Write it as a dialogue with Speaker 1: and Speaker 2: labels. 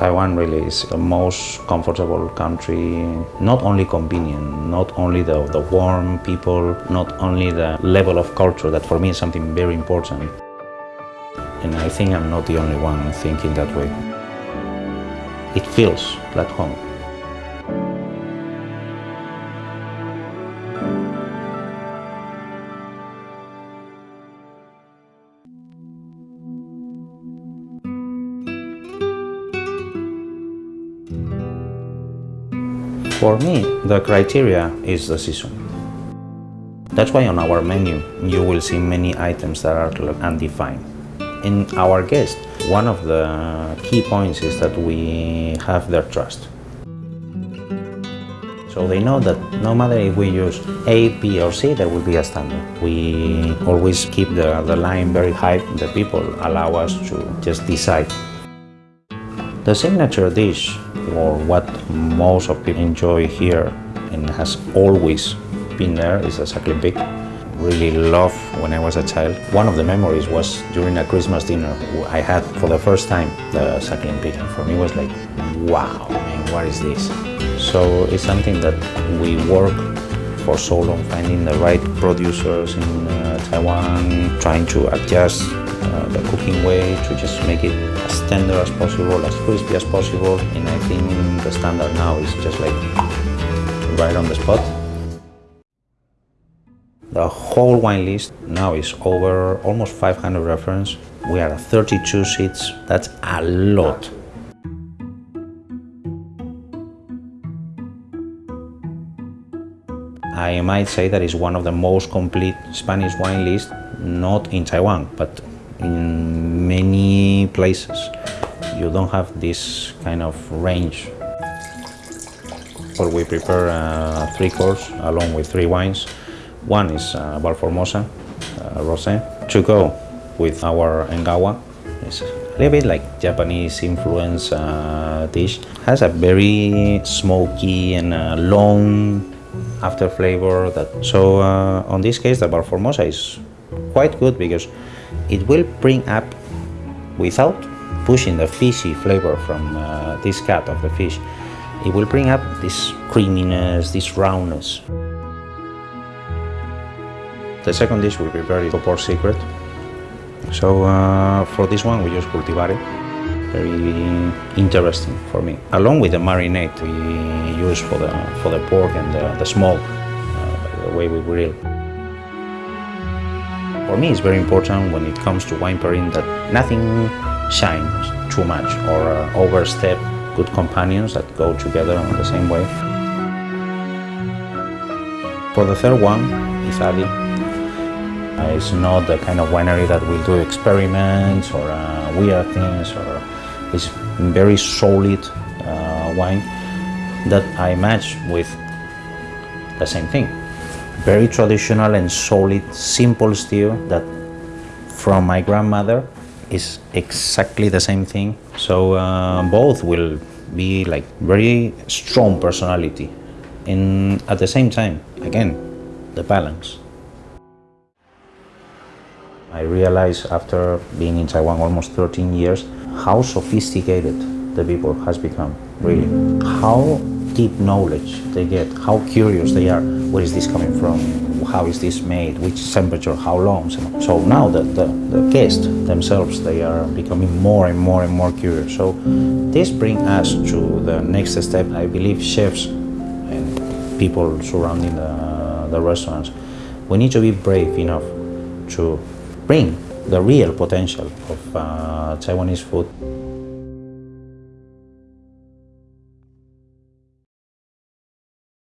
Speaker 1: Taiwan really is the most comfortable country, not only convenient, not only the, the warm people, not only the level of culture that for me is something very important. And I think I'm not the only one thinking that way. It feels like home. For me, the criteria is the season. That's why on our menu you will see many items that are undefined. In our guest, one of the key points is that we have their trust. So they know that no matter if we use A, B or C, there will be a standard. We always keep the, the line very high. The people allow us to just decide. The signature dish or what most of people enjoy here and has always been there is a suckling pig. Really love when I was a child. One of the memories was during a Christmas dinner. I had for the first time the suckling pig and for me was like, wow, man, what is this? So it's something that we work for so long, finding the right producers in uh, Taiwan, trying to adjust uh, the cooking way to just make it as tender as possible, as crispy as possible. And I think the standard now is just like right on the spot. The whole wine list now is over almost 500 reference. We are at 32 seats. That's a lot. I might say that is one of the most complete Spanish wine lists, not in Taiwan, but in many places. You don't have this kind of range. Well, we prepare uh, three course along with three wines. One is uh, Vallformosa uh, Rosé. To go with our Engawa. It's a little bit like Japanese influence uh, dish. Has a very smoky and uh, long after flavor. That so uh, on this case, the Vallformosa is quite good because it will bring up without pushing the fishy flavor from uh, this cut of the fish. It will bring up this creaminess, this roundness. The second dish we prepare is Pork Secret. So uh, for this one we use cultivare, very interesting for me. Along with the marinade we use for the for the pork and the, the smoke, uh, the way we grill. For me it's very important when it comes to wine pairing that nothing shines too much or uh, overstep good companions that go together in the same way. For the third one, Izadi, uh, it's not the kind of winery that will do experiments or uh, weird things or it's very solid uh, wine that I match with the same thing. Very traditional and solid, simple still that from my grandmother is exactly the same thing. So uh, both will be like very strong personality and at the same time, again, the balance. I realized after being in Taiwan almost 13 years how sophisticated the people has become, really. How deep knowledge they get, how curious they are, where is this coming from, how is this made, which temperature, how long. So now the, the, the guests themselves, they are becoming more and more and more curious. So this brings us to the next step. I believe chefs and people surrounding the, the restaurants, we need to be brave enough to bring the real potential of uh, Taiwanese food